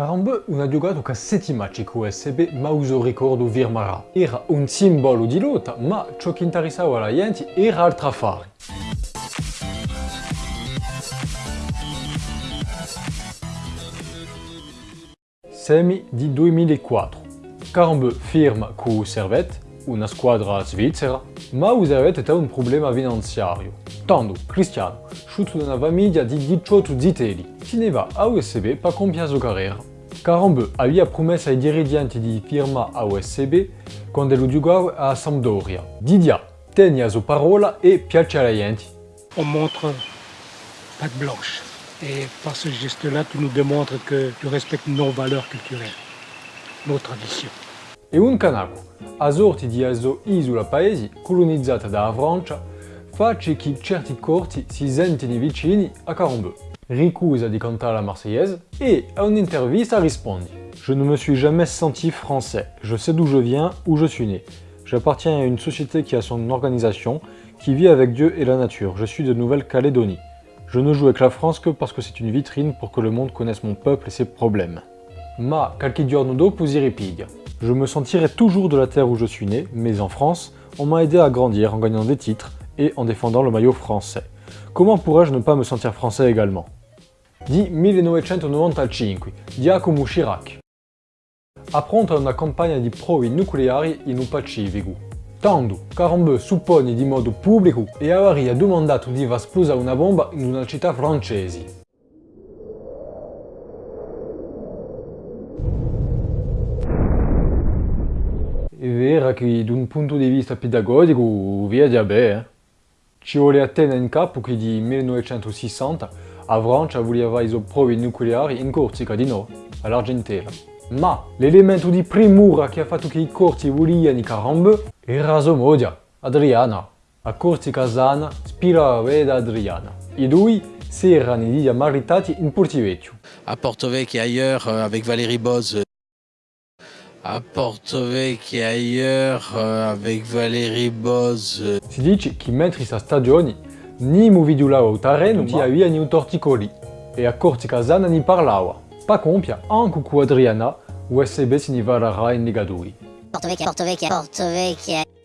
Carambe una giocato che sette match con USB ma uso ricordo Virmara. Era un simbolo di lotta, ma ciò che interessava la gente era altro affare. Semi di 2004. Carambe firma con Servette, una squadra svizzera, ma il Servette ha un problema finanziario. Tanto Cristiano, sciuto da una famiglia di 18 zitelli, teneva a USB per compiere la carriera. Carambe aveva promesso ai dirigenti di firma a USB quando lo giocava a Sampdoria. Didia tenne la sua parola e piace alla gente. On montre patte blanche. Et par ce geste-là, tu nous démontres que tu respectes nos valeurs culturelles, nos traditions. E un canaco, a sorti di aso isola paesi colonizzata dalla Francia, face che certi corti si sentono vicini a Carambe. Ricusa di cantare la Marseillaise et à une intervista risponde Je ne me suis jamais senti français. Je sais d'où je viens, où je suis né. J'appartiens à une société qui a son organisation, qui vit avec Dieu et la nature. Je suis de Nouvelle-Calédonie. Je ne joue avec la France que parce que c'est une vitrine pour que le monde connaisse mon peuple et ses problèmes. Ma si ripiglia. Je me sentirai toujours de la terre où je suis né, mais en France, on m'a aidé à grandir en gagnant des titres et en défendant le maillot français. Comment pourrais-je ne pas me sentir français également? Di 1995, Giacomo Chirac. Appronta una campagna di provi nucleari in un Pacifico. Tanto, Carambe suppone di modo pubblico e avrebbe domandato di far una bomba in una città francese. È vero che da un punto di vista pedagogico via di bene. Eh? Ci vuole tenere in capo che di 1960 a Francia voleva i provi nucleari in Corsica di no, all'Argentina. Ma l'elemento di primura che ha fatto che i corsi volivano i Carambe era sua moglie, Adriana. A Corsica sana spirava da Adriana. I due si erano già maritati in Portivecchio. À Porto-Vecchio et ailleurs euh, avec Valérie Boz. À Porto-Vecchio et ailleurs euh, avec Valérie Boz. Si dice che mentre sta stagioni ni mu vidulava o terreno ti aveva ni un torticoli e a Corsica sana ni parlava. Pa compia, anche con Adriana, USB si ni varrà in Liga 2. Porto Vecchio, Porto Vecchio, Porto Vecchio.